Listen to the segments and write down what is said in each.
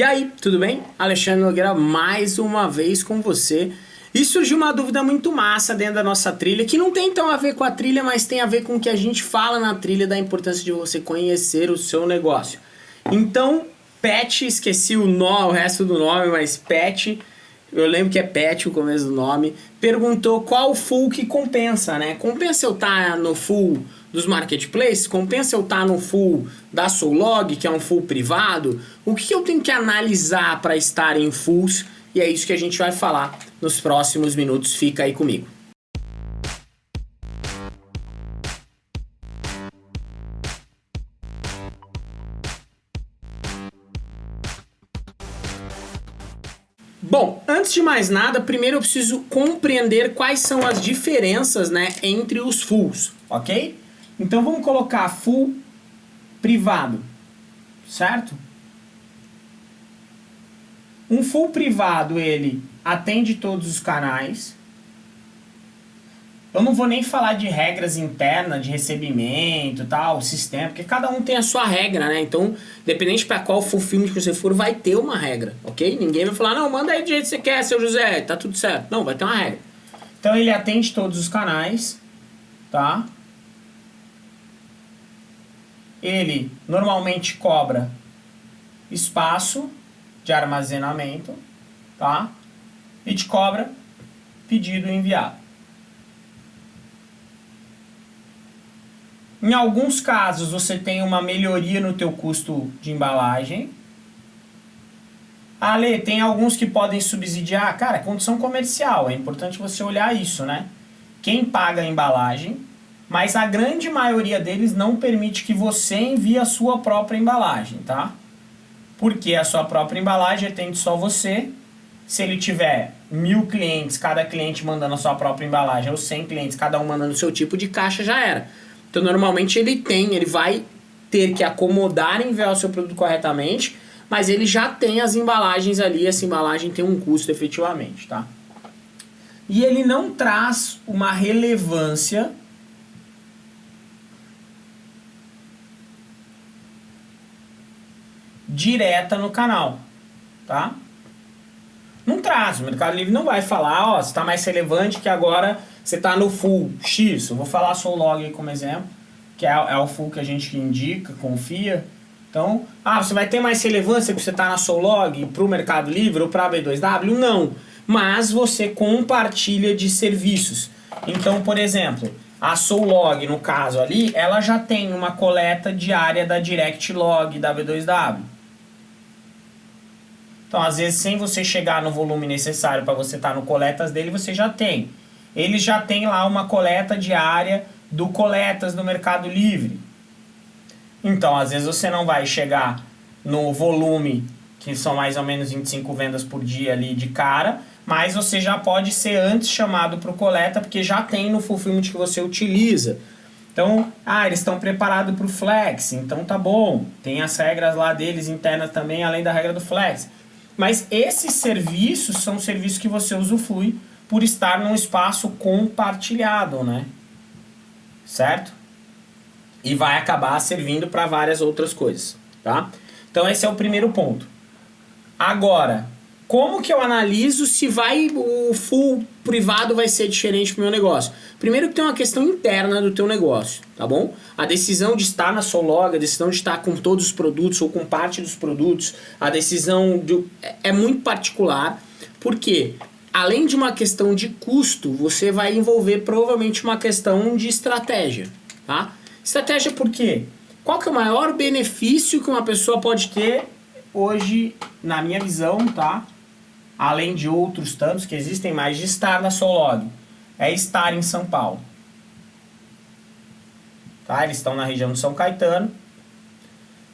E aí, tudo bem? Alexandre Nogueira mais uma vez com você. E surgiu uma dúvida muito massa dentro da nossa trilha, que não tem tão a ver com a trilha, mas tem a ver com o que a gente fala na trilha da importância de você conhecer o seu negócio. Então, Pet, esqueci o, nó, o resto do nome, mas Pet, eu lembro que é Pet o começo do nome, perguntou qual full que compensa, né? Compensa eu estar tá no full dos marketplaces, compensa eu estar tá no full da Soulog, que é um full privado? O que eu tenho que analisar para estar em fulls? E é isso que a gente vai falar nos próximos minutos. Fica aí comigo. Bom, antes de mais nada, primeiro eu preciso compreender quais são as diferenças né, entre os fulls, ok? Então vamos colocar full privado, certo? Um full privado, ele atende todos os canais. Eu não vou nem falar de regras internas, de recebimento, tal, sistema, porque cada um tem a sua regra, né? Então, dependente para qual full film que você for, vai ter uma regra, ok? Ninguém vai falar, não, manda aí do jeito que você quer, seu José, tá tudo certo. Não, vai ter uma regra. Então, ele atende todos os canais, tá? ele normalmente cobra espaço de armazenamento, tá? E te cobra pedido enviado. Em alguns casos você tem uma melhoria no teu custo de embalagem. Ale, tem alguns que podem subsidiar. Cara, é condição comercial, é importante você olhar isso, né? Quem paga a embalagem mas a grande maioria deles não permite que você envie a sua própria embalagem, tá? Porque a sua própria embalagem atende só você. Se ele tiver mil clientes, cada cliente mandando a sua própria embalagem, ou 100 clientes, cada um mandando o seu tipo de caixa, já era. Então, normalmente ele tem, ele vai ter que acomodar e enviar o seu produto corretamente, mas ele já tem as embalagens ali, essa embalagem tem um custo efetivamente, tá? E ele não traz uma relevância direta no canal, tá? Não traz, o Mercado Livre não vai falar, ó, você está mais relevante que agora você está no full X. Eu vou falar só o log como exemplo, que é, é, o full que a gente indica, confia. Então, ah, você vai ter mais relevância que você está na Soulog para o Mercado Livre ou para a B2W? Não, mas você compartilha de serviços. Então, por exemplo, a Soulog, no caso ali, ela já tem uma coleta diária da Direct Log da B2W. Então, às vezes, sem você chegar no volume necessário para você estar tá no coletas dele, você já tem. Ele já tem lá uma coleta diária do coletas do Mercado Livre. Então, às vezes você não vai chegar no volume, que são mais ou menos 25 vendas por dia ali de cara, mas você já pode ser antes chamado para o coleta, porque já tem no fulfillment que você utiliza. Então, ah, eles estão preparados para o flex, então tá bom. Tem as regras lá deles internas também, além da regra do flex. Mas esses serviços são serviços que você usufrui por estar num espaço compartilhado, né? Certo? E vai acabar servindo para várias outras coisas, tá? Então esse é o primeiro ponto. Agora, como que eu analiso se vai o full privado vai ser diferente para o meu negócio? Primeiro que tem uma questão interna do teu negócio, tá bom? A decisão de estar na Solog, a decisão de estar com todos os produtos ou com parte dos produtos, a decisão de, é, é muito particular, porque além de uma questão de custo, você vai envolver provavelmente uma questão de estratégia, tá? Estratégia por quê? Qual que é o maior benefício que uma pessoa pode ter hoje, na minha visão, tá? Além de outros tantos que existem mais, de estar na Solog. É estar em São Paulo. Tá? Eles estão na região de São Caetano.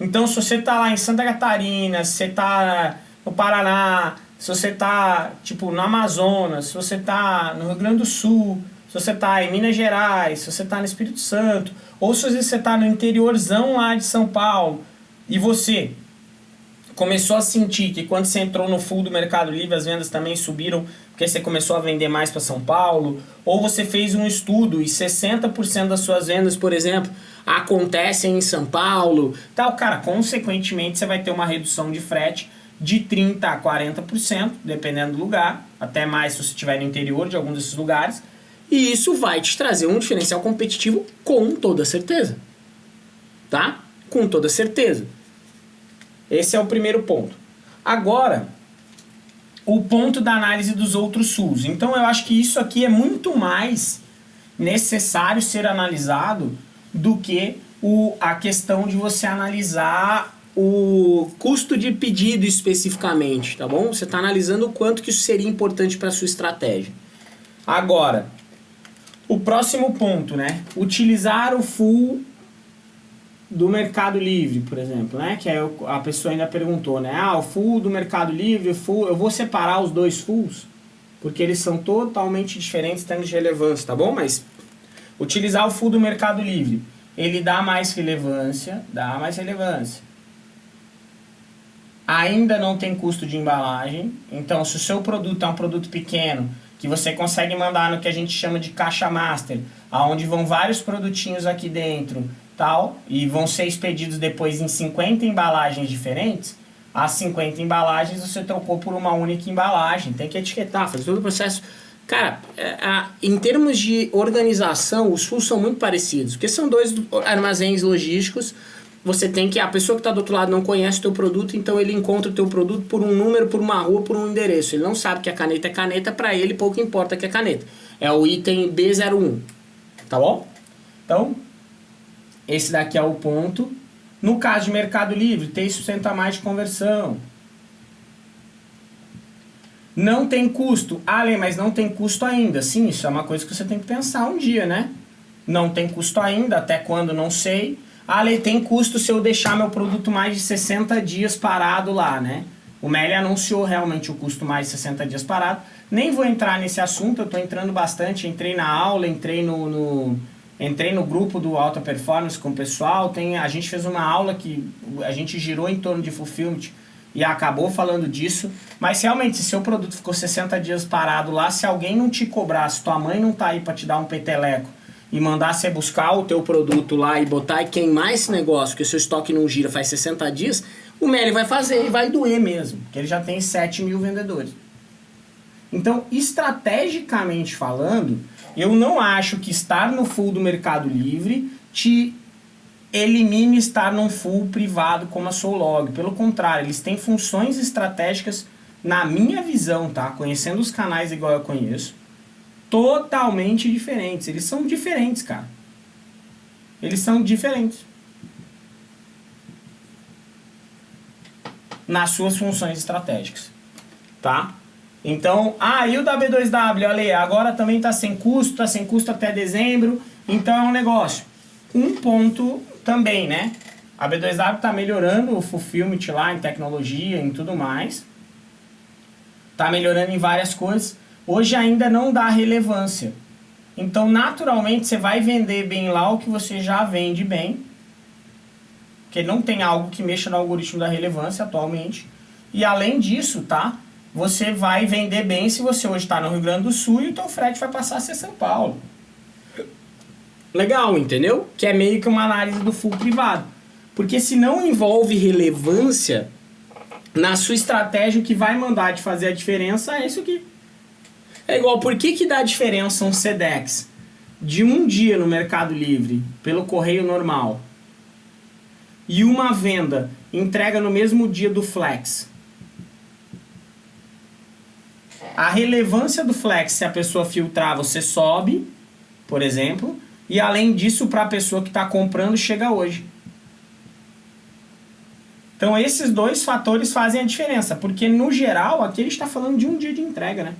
Então, se você está lá em Santa Catarina, se você está no Paraná, se você está, tipo, no Amazonas, se você está no Rio Grande do Sul, se você está em Minas Gerais, se você está no Espírito Santo, ou se você está no interiorzão lá de São Paulo, e você começou a sentir que quando você entrou no full do Mercado Livre as vendas também subiram porque você começou a vender mais para São Paulo, ou você fez um estudo e 60% das suas vendas, por exemplo, acontecem em São Paulo, tal, cara, consequentemente você vai ter uma redução de frete de 30% a 40%, dependendo do lugar, até mais se você estiver no interior de algum desses lugares, e isso vai te trazer um diferencial competitivo com toda certeza. Tá? Com toda certeza. Esse é o primeiro ponto. Agora, o ponto da análise dos outros SUS. Então eu acho que isso aqui é muito mais necessário ser analisado do que o, a questão de você analisar o custo de pedido especificamente, tá bom? Você está analisando o quanto que isso seria importante para sua estratégia. Agora, o próximo ponto, né? Utilizar o full do Mercado Livre, por exemplo, né? Que a pessoa ainda perguntou, né? Ah, o full do Mercado Livre, o full, eu vou separar os dois fulls, porque eles são totalmente diferentes em termos de relevância, tá bom? Mas utilizar o full do Mercado Livre, ele dá mais relevância, dá mais relevância. Ainda não tem custo de embalagem, então se o seu produto é um produto pequeno, que você consegue mandar no que a gente chama de caixa master, aonde vão vários produtinhos aqui dentro, tal, e vão ser expedidos depois em 50 embalagens diferentes, as 50 embalagens você trocou por uma única embalagem. Tem que etiquetar, fazer todo o processo. Cara, é, em termos de organização, os FUS são muito parecidos, porque são dois armazéns logísticos. Você tem que, a pessoa que está do outro lado não conhece o teu produto, então ele encontra o teu produto por um número, por uma rua, por um endereço. Ele não sabe que a caneta é caneta, para ele pouco importa que é caneta. É o item B01, tá bom? Então, esse daqui é o ponto. No caso de Mercado Livre, tem sustenta mais de conversão. Não tem custo. Ah, mas não tem custo ainda. Sim, isso é uma coisa que você tem que pensar um dia, né? Não tem custo ainda, até quando não sei. Ah, tem custo se eu deixar meu produto mais de 60 dias parado lá, né? O Meli anunciou realmente o custo mais de 60 dias parado. Nem vou entrar nesse assunto, eu estou entrando bastante. Entrei na aula, entrei no, no Entrei no grupo do Alta Performance com o pessoal, tem, a gente fez uma aula que a gente girou em torno de Fulfillment e acabou falando disso. Mas realmente, se seu produto ficou 60 dias parado lá, se alguém não te cobrar, se tua mãe não tá aí para te dar um peteleco e mandar você buscar o teu produto lá e botar e queimar esse negócio, que o seu estoque não gira faz 60 dias, o Meli vai fazer e vai doer mesmo, porque ele já tem 7 mil vendedores. Então, estrategicamente falando, eu não acho que estar no full do Mercado Livre te elimine estar num full privado como a Soulog. Pelo contrário, eles têm funções estratégicas, na minha visão, tá? Conhecendo os canais igual eu conheço, totalmente diferentes. Eles são diferentes, cara. Eles são diferentes. Nas suas funções estratégicas, tá? Então, ah, e o da B2W, olha agora também está sem custo, está sem custo até dezembro, então é um negócio. Um ponto também, né? A B2W está melhorando o fulfillment lá em tecnologia, em tudo mais. Está melhorando em várias coisas. Hoje ainda não dá relevância. Então, naturalmente, você vai vender bem lá o que você já vende bem. Porque não tem algo que mexa no algoritmo da relevância atualmente. E além disso, tá? Você vai vender bem se você hoje está no Rio Grande do Sul e o teu frete vai passar a ser São Paulo. Legal, entendeu? Que é meio que uma análise do full privado. Porque se não envolve relevância na sua estratégia, o que vai mandar de fazer a diferença é isso aqui. É igual, por que, que dá diferença um SEDEX de um dia no Mercado Livre pelo correio normal e uma venda entrega no mesmo dia do Flex? A relevância do flex, se a pessoa filtrar, você sobe, por exemplo. E além disso, para a pessoa que está comprando, chega hoje. Então esses dois fatores fazem a diferença, porque no geral aqui ele está falando de um dia de entrega, né?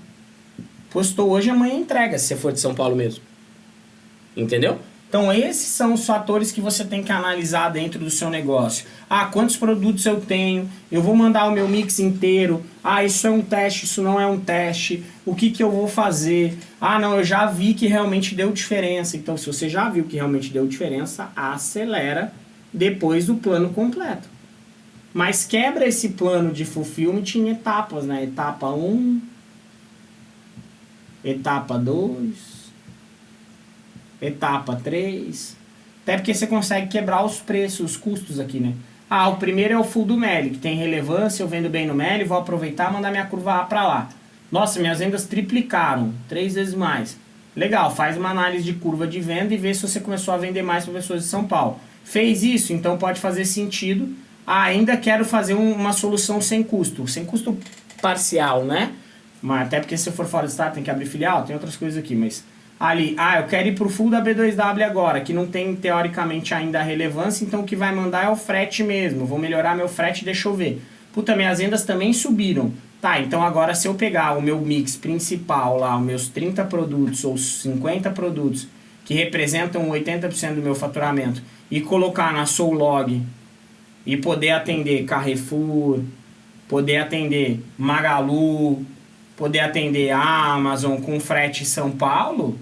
Postou hoje, amanhã entrega, se você for de São Paulo mesmo. Entendeu? Então esses são os fatores que você tem que analisar dentro do seu negócio. Ah, quantos produtos eu tenho? Eu vou mandar o meu mix inteiro. Ah, isso é um teste, isso não é um teste. O que, que eu vou fazer? Ah, não, eu já vi que realmente deu diferença. Então se você já viu que realmente deu diferença, acelera depois do plano completo. Mas quebra esse plano de fulfillment em etapas, né? Etapa 1, etapa 2, etapa 3. Até porque você consegue quebrar os preços, os custos aqui, né? Ah, o primeiro é o full do Meli, que tem relevância, eu vendo bem no Meli, vou aproveitar e mandar minha curva A para lá. Nossa, minhas vendas triplicaram, três vezes mais. Legal, faz uma análise de curva de venda e vê se você começou a vender mais para pessoas de São Paulo. Fez isso, então pode fazer sentido. Ah, ainda quero fazer um, uma solução sem custo, sem custo parcial, né? Mas até porque se for fora do estado tem que abrir filial, tem outras coisas aqui, mas ali, ah, eu quero ir pro full da B2W agora, que não tem teoricamente ainda relevância, então o que vai mandar é o frete mesmo. Vou melhorar meu frete, deixa eu ver. Puta, minhas vendas também subiram. Tá, então agora se eu pegar o meu mix principal lá, os meus 30 produtos ou 50 produtos que representam 80% do meu faturamento e colocar na Soulog e poder atender Carrefour, poder atender Magalu, poder atender Amazon com frete São Paulo,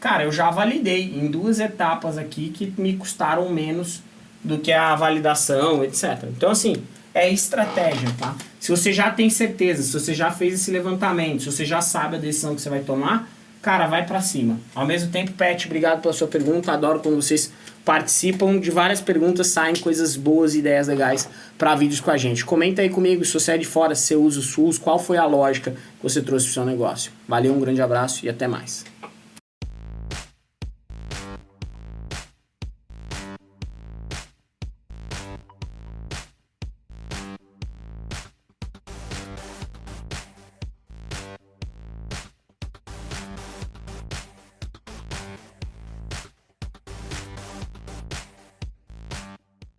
cara, eu já validei em duas etapas aqui que me custaram menos do que a validação, etc. Então, assim, é estratégia, tá? Se você já tem certeza, se você já fez esse levantamento, se você já sabe a decisão que você vai tomar, cara, vai para cima. Ao mesmo tempo, Pet, obrigado pela sua pergunta. Adoro quando vocês participam de várias perguntas, saem coisas boas ideias legais para vídeos com a gente. Comenta aí comigo se você é de fora, se você usa o SUS, qual foi a lógica que você trouxe para o seu negócio. Valeu, um grande abraço e até mais.